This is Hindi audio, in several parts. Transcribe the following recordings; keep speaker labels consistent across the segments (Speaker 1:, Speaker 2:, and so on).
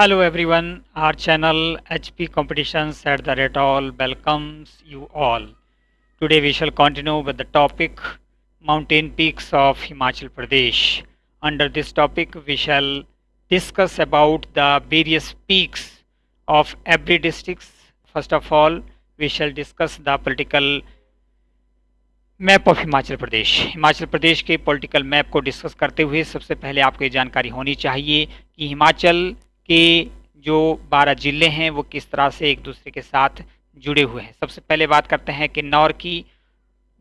Speaker 1: Hello everyone our channel HP competitions at the rate all welcomes you all today we shall continue with the topic mountain peaks of Himachal Pradesh under this topic we shall discuss about the various peaks of every district first of all we shall discuss the political map of Himachal Pradesh Himachal Pradesh के पॉलिटिकल मैप को डिस्कस करते हुए सबसे पहले आपको ये जानकारी होनी चाहिए कि हिमाचल के जो बारह ज़िले हैं, वो किस तरह से एक दूसरे के साथ जुड़े हुए हैं। सबसे पहले बात करते हैं किन्नौर की।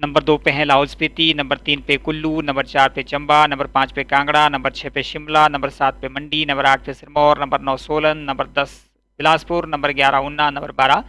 Speaker 1: नंबर दो पे है लाहौल स्पीति, नंबर तीन पे कुल्लू, नंबर चार पे चंबा, नंबर पाँच पे कांगड़ा, नंबर छः पे शिमला, नंबर सात पे मंडी, नंबर आठ पे सिरमौर, नंबर नौ सोलन, नंबर दस बिलासपुर, नंबर ग्यारह ऊना, नंबर बारह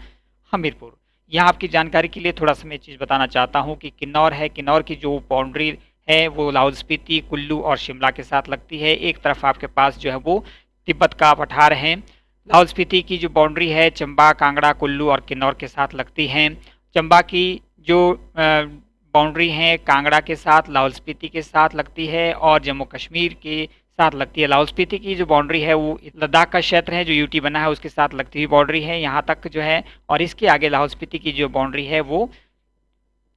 Speaker 1: हमीरपुर। यहाँ आपकी जानकारी के लिए थोड़ा सा मैं चीज़ बताना चाहता हूँ कि किन्नौर है। किन्नौर की जो बाउंड्री है, वो लाहौल स्पीति, कुल्लू और शिमला के साथ लगती है। एक तरफ़ आपके पास जो है वो तिब्बत का पठार है। लाहौल स्पीति की जो बाउंड्री है, चंबा, कांगड़ा, कुल्लू और किन्नौर के साथ लगती है। चंबा की जो बाउंड्री है, कांगड़ा के साथ, लाहौल स्पीति के साथ लगती है और जम्मू कश्मीर के साथ लगती है। लाहौल स्पीति की जो बाउंड्री है, वो लद्दाख का क्षेत्र है, जो यूटी बना है, उसके साथ लगती हुई बाउंड्री है, यहाँ तक जो है, और इसके आगे लाहौल स्पीति की जो बाउंड्री है, वो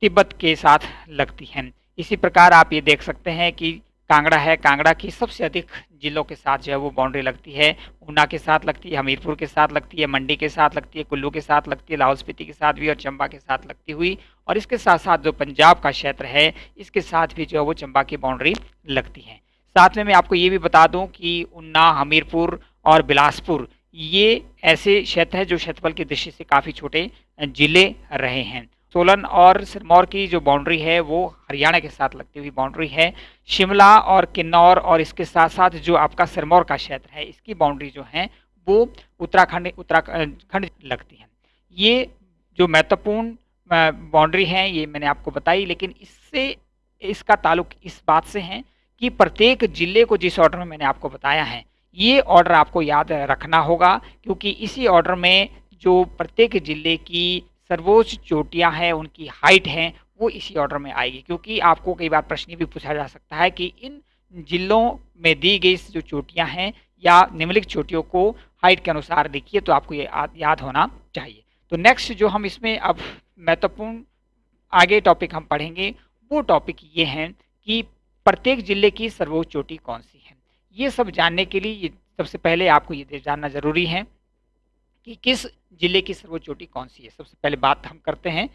Speaker 1: तिब्बत के साथ लगती है। इसी प्रकार आप ये देख सकते हैं कि कांगड़ा है। कांगड़ा की सबसे अधिक जिलों के साथ जो है वो बाउंड्री लगती है। ऊना के साथ लगती है, हमीरपुर के साथ लगती है, मंडी के साथ लगती है, कुल्लू के साथ लगती है, लाहौल स्पीति के साथ भी और चंबा के साथ लगती हुई। और इसके साथ साथ जो पंजाब का क्षेत्र है, इसके साथ भी जो है वो चंबा की बाउंड्री लगती है। साथ में मैं आपको ये भी बता दूँ कि ऊना, हमीरपुर और बिलासपुर, ये ऐसे क्षेत्र हैं जो क्षेत्रफल की दृष्टि से काफ़ी छोटे ज़िले रहे हैं। सोलन और सिरमौर की जो बाउंड्री है, वो हरियाणा के साथ लगती हुई बाउंड्री है। शिमला और किन्नौर और इसके साथ साथ जो आपका सिरमौर का क्षेत्र है, इसकी बाउंड्री जो है, वो उत्तराखंड उत्तराखंड लगती है। ये जो महत्वपूर्ण बाउंड्री है, ये मैंने आपको बताई, लेकिन इससे, इसका ताल्लुक इस बात से है कि प्रत्येक ज़िले को जिस ऑर्डर में मैंने आपको बताया है, ये ऑर्डर आपको याद रखना होगा, क्योंकि इसी ऑर्डर में जो प्रत्येक ज़िले की सर्वोच्च चोटियाँ हैं, उनकी हाइट हैं, वो इसी ऑर्डर में आएगी, क्योंकि आपको कई बार प्रश्न भी पूछा जा सकता है कि इन जिलों में दी गई जो चोटियाँ हैं या निम्नलिखित चोटियों को हाइट के अनुसार देखिए तो आपको ये याद होना चाहिए। तो नेक्स्ट जो हम इसमें अब महत्वपूर्ण आगे टॉपिक हम पढ़ेंगे, वो टॉपिक ये हैं कि प्रत्येक ज़िले की सर्वोच्च चोटी कौन सी है? ये सब जानने के लिए सबसे पहले आपको ये जानना ज़रूरी है। कि किस ज़िले की सर्वोच्च चोटी कौन सी है? सबसे पहले बात हम करते हैं।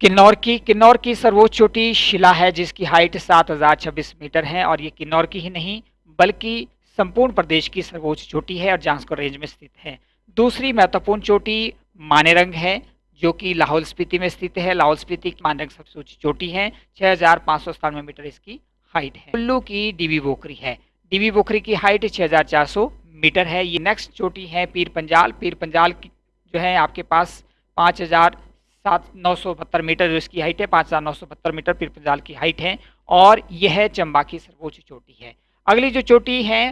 Speaker 1: किन्नौर की किन्नौर की सर्वोच्च चोटी शिला है, जिसकी हाइट सात हज़ार छब्बीस मीटर है और ये किन्नौर की ही नहीं, बल्कि संपूर्ण प्रदेश की सर्वोच्च चोटी है और जांसकोर रेंज में स्थित है। दूसरी महत्वपूर्ण चोटी मानेरंग है, जो कि लाहौल स्पीति में स्थित है। लाहौल स्पीति की मानक सबसे ऊँची चोटी है, छह हज़ार पाँच सौ मीटर इसकी हाइट है। कुल्लू की डीबी बोखरी है। डीबी बोखरी की हाइट छह हज़ार चार सौ मीटर है, ये नेक्स्ट चोटी है पीर पंजाल। पीर पंजाल की जो है आपके पास पाँच हज़ार सात नौ सौ बहत्तर मीटर, जो इसकी हाइट है, पाँच हज़ार नौ सौ बहत्तर मीटर पीर पंजाल की हाइट है और यह है चंबा की सर्वोच्च चोटी है। अगली जो चोटी है,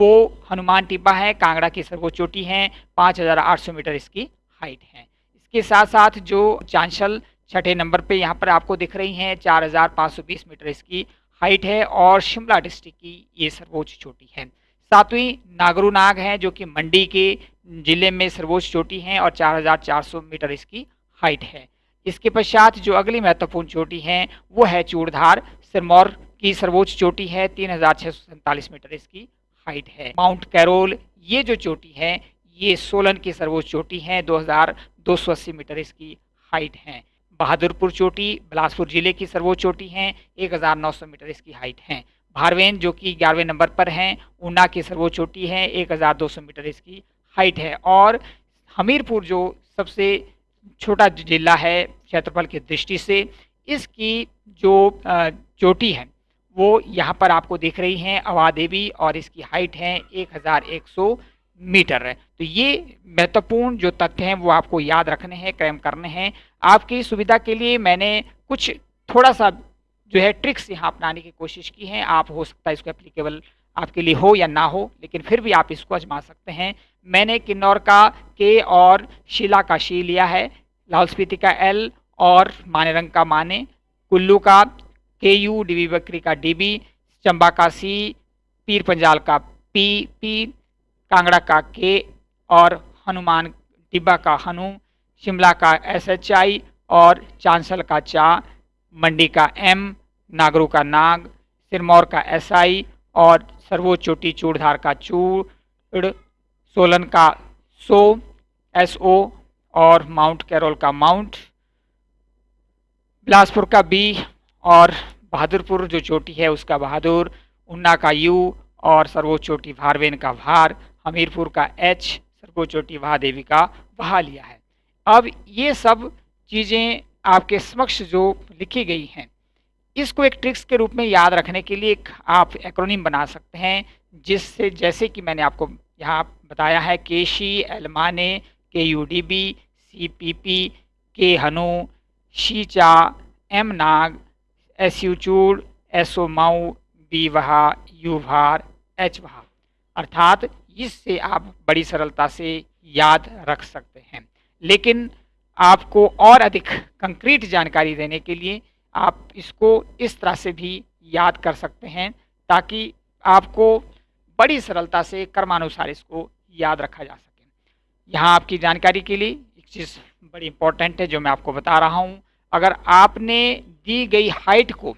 Speaker 1: वो हनुमान टिब्बा है, कांगड़ा की सर्वोच्च चोटी है, पाँच हज़ार आठ सौ मीटर इसकी हाइट है। इसके साथ साथ जो चांशल छठे नंबर पे यहाँ पर आपको दिख रही हैं, चार हज़ार पाँच सौ बीस मीटर इसकी हाइट है और शिमला डिस्ट्रिक्ट की ये सर्वोच्च चोटी है। सातवीं नागरू नाग है, जो कि मंडी के ज़िले में सर्वोच्च चोटी है और चार हज़ार चार सौ मीटर इसकी हाइट है। इसके पश्चात जो अगली महत्वपूर्ण चोटी है, वो है चूड़धार। सिरमौर की सर्वोच्च चोटी है, तीन हज़ार छः सौ सैंतालीस मीटर इसकी हाइट है। माउंट कैरोल, ये जो चोटी है, ये सोलन की सर्वोच्च चोटी है 2280 मीटर इसकी हाइट है। बहादुरपुर चोटी, बिलासपुर ज़िले की सर्वोच्च चोटी है 1900 मीटर इसकी हाइट है। भारवेन, जो कि ग्यारहवें नंबर पर हैं, ऊना की सर्वोच्च चोटी है 1200 मीटर इसकी हाइट है। और हमीरपुर, जो सबसे छोटा जिला है क्षेत्रफल की दृष्टि से, इसकी जो चोटी है, वो यहाँ पर आपको दिख रही हैं अवा देवी और इसकी हाइट है एक हज़ार एक सौ मीटर। है तो ये महत्वपूर्ण जो तथ्य हैं, वो आपको याद रखने हैं, क्रैम करने हैं। आपकी सुविधा के लिए मैंने कुछ थोड़ा सा जो है ट्रिक्स यहाँ अपनाने की कोशिश की है, आप हो सकता है इसको एप्लीकेबल आपके लिए हो या ना हो, लेकिन फिर भी आप इसको आजमा सकते हैं। मैंने किन्नौर का के और शिला का शी लिया है, लाहौल स्पीति का एल और माने रंग का माने, कुल्लू का के यू डी बकरी का डी बी चंबा का सी पीर पंजाल का पी पी कांगड़ा का के और हनुमान डिब्बा का हनु, शिमला का एस एच आई और चांसल का चा, मंडी का एम नागरू का नाग, सिरमौर का एस आई और सर्वोच्च चोटी चूड़धार का चूड़ सोलन का सो एस ओ और माउंट कैरोल का माउंट, बिलासपुर का बी और बहादुरपुर जो चोटी है उसका बहादुर, उन्ना का यू और सर्वोच्च चोटी भारवेन का भार, हमीरपुर का एच, सर्वोच्च चोटी महादेवी का वहा लिया है। अब ये सब चीज़ें आपके समक्ष जो लिखी गई हैं इसको एक ट्रिक्स के रूप में याद रखने के लिए एक आप एक्रोनिम बना सकते हैं, जिससे जैसे कि मैंने आपको यहाँ बताया है, केशी, एलमाने के U D B C P P के हनु शीचा एम नाग एस यू चूड़ एस ओ माऊ बी वहा यू भार एच वहा अर्थात इससे आप बड़ी सरलता से याद रख सकते हैं। लेकिन आपको और अधिक कंक्रीट जानकारी देने के लिए आप इसको इस तरह से भी याद कर सकते हैं ताकि आपको बड़ी सरलता से कर्मानुसार इसको याद रखा जा सके। यहाँ आपकी जानकारी के लिए एक चीज़ बड़ी इंपॉर्टेंट है जो मैं आपको बता रहा हूँ। अगर आपने दी गई हाइट को,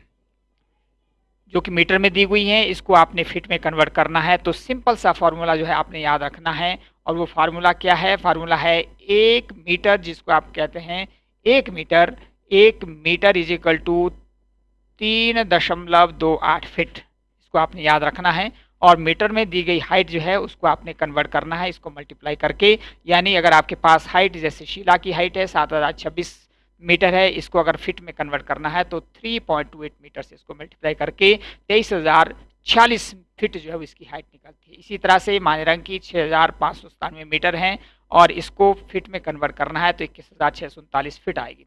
Speaker 1: जो कि मीटर में दी हुई है, इसको आपने फिट में कन्वर्ट करना है तो सिंपल सा फार्मूला जो है आपने याद रखना है। और वो फार्मूला क्या है? फार्मूला है एक मीटर जिसको आप कहते हैं, एक मीटर एक मीटर इज़ इक्वल टू तीन दशमलव दो आठ फिट इसको आपने याद रखना है। और मीटर में दी गई हाइट जो है, उसको आपने कन्वर्ट करना है। इसको मल्टीप्लाई करके, यानी अगर आपके पास हाइट जैसे शीला की हाइट है, सात हज़ार छब्बीस मीटर है, इसको अगर फिट में कन्वर्ट करना है तो 3.28 मीटर से इसको मल्टीप्लाई करके, तेईस हज़ार छियालीस फिट जो है इसकी हाइट निकलती है। इसी तरह से माने रंग की छः हज़ार पाँच सौ सतानवे मीटर हैं, और इसको फिट में कन्वर्ट करना है तो इक्कीस हज़ार छः सौ उनतालीस फिट आएगी।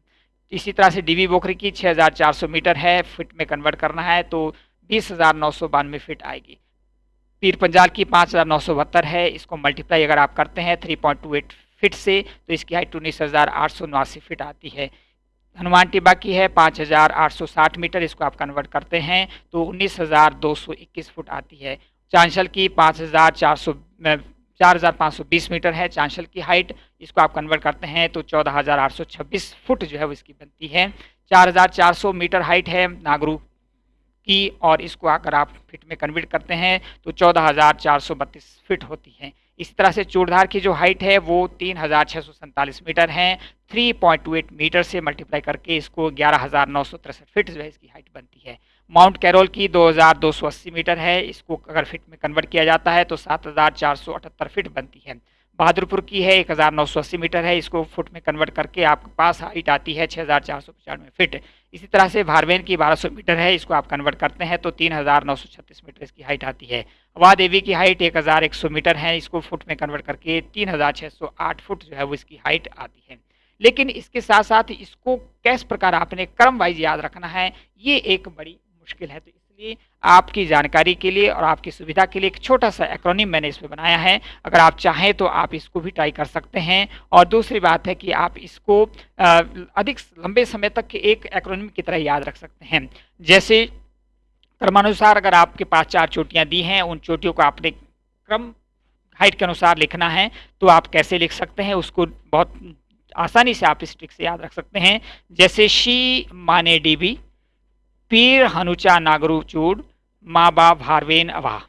Speaker 1: इसी तरह से डीवी बोखरी की छः हज़ार चार सौ मीटर है, फिट में कन्वर्ट करना है तो बीस हज़ार फिट आएगी। पीर पंजाल की पाँच हज़ार नौ सौ बहत्तर है, इसको मल्टीप्लाई अगर आप करते हैं three point two eight feet से तो इसकी हाइट उन्नीस हज़ार आठ सौ नवासी फिट आती है। हनुमान टिब्बा की है पाँच हज़ार आठ सौ साठ मीटर, इसको आप कन्वर्ट करते हैं तो उन्नीस हज़ार दो सौ इक्कीस फुट आती है। चांशल की पाँच हज़ार चार सौ चार हज़ार पाँच सौ बीस मीटर है चांशल की हाइट। इसको आप कन्वर्ट करते हैं तो चौदह हज़ार आठ सौ छब्बीस फुट जो है वो इसकी बनती है। चार हज़ार चार सौ मीटर हाइट है नागरू की और इसको अगर आप फिट में कन्वर्ट करते हैं तो चौदह फिट होती है। इसी तरह से चूड़धार की जो हाइट है, वो तीन हज़ार छः सौ सैंतालीस मीटर है। Three point two eight metre से मल्टीप्लाई करके इसको ग्यारह फिट जो है इसकी हाइट बनती है। माउंट कैरोल की दो हज़ार दो सौ अस्सी मीटर है। इसको अगर फिट में कन्वर्ट किया जाता है तो सात हज़ार चार सौ अठहत्तर फिट बनती है। बहादुरपुर की है, एक हज़ार नौ सौ अस्सी मीटर है। इसको फुट में कन्वर्ट करके आपके पास हाइट आती है छः हज़ार चार सौ पचानवे फिट। इसी तरह से भारवेन की बारह सौ मीटर है, इसको आप कन्वर्ट करते हैं तो तीन हज़ार नौ सौ छत्तीस मीटर इसकी हाइट आती है। अवा देवी की हाइट एक हज़ार एक सौ मीटर है, इसको फुट में कन्वर्ट करके तीन हज़ार छः सौ आठ फुट जो है वो इसकी हाइट आती है। लेकिन इसके साथ साथ इसको कैस प्रकार आपने क्रम वाइज याद रखना है, ये एक बड़ी मुश्किल है। तो इसलिए आपकी जानकारी के लिए और आपकी सुविधा के लिए एक छोटा सा एक्रोनिम मैंने इस पर बनाया है। अगर आप चाहें तो आप इसको भी ट्राई कर सकते हैं। और दूसरी बात है कि आप इसको अधिक लंबे समय तक के एक एक्रोनिम की तरह याद रख सकते हैं। जैसे, क्रमानुसार अगर आपके पास चार चोटियाँ दी हैं, उन चोटियों को आपने क्रम हाइट के अनुसार लिखना है तो आप कैसे लिख सकते हैं, उसको बहुत आसानी से आप इस ट्रिक से याद रख सकते हैं। जैसे शी माने डीबी पीर हनुचा नागरू चूड़, माँ बाप हारवेन अवाह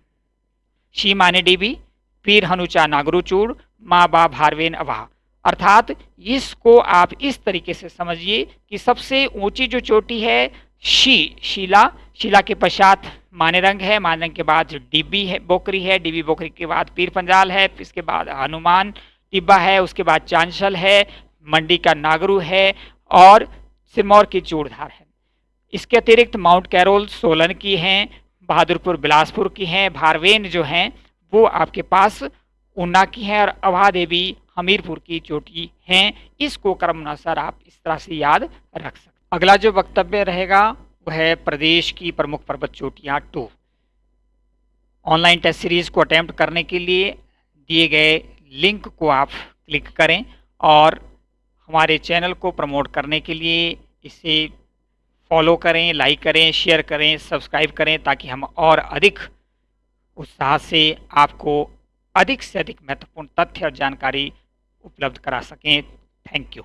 Speaker 1: शी माने डीबी पीर हनुचा नागरू चूड़, माँ बाप हारवेन अवाह अर्थात इसको आप इस तरीके से समझिए कि सबसे ऊँची जो चोटी है, शी, शीला, शिला के पश्चात माने रंग है, माने रंग के बाद डिब्बी है, बोकरी है, डिब्बी बोकरी के बाद पीर पंजाल है, इसके बाद हनुमान टिब्बा है, उसके बाद चांशल है, मंडी का नागरू है, और सिरमौर की चूड़धार है। इसके अतिरिक्त माउंट कैरोल सोलन की हैं, बहादुरपुर, बिलासपुर की हैं, भारवेन जो हैं, वो आपके पास ऊना की हैं और अभा देवी हमीरपुर की चोटी हैं। इसको क्रमानुसार आप इस तरह से याद रख सकते अगला जो वक्तव्य रहेगा, वह है प्रदेश की प्रमुख पर्वत चोटियाँ टू ऑनलाइन टेस्ट सीरीज़ को अटैम्प्ट करने के लिए दिए गए लिंक को आप क्लिक करें और हमारे चैनल को प्रमोट करने के लिए इसे फॉलो करें, लाइक करें, शेयर करें, सब्सक्राइब करें ताकि हम और अधिक उत्साह से आपको अधिक से अधिक महत्वपूर्ण तथ्य और जानकारी उपलब्ध करा सकें। Thank you.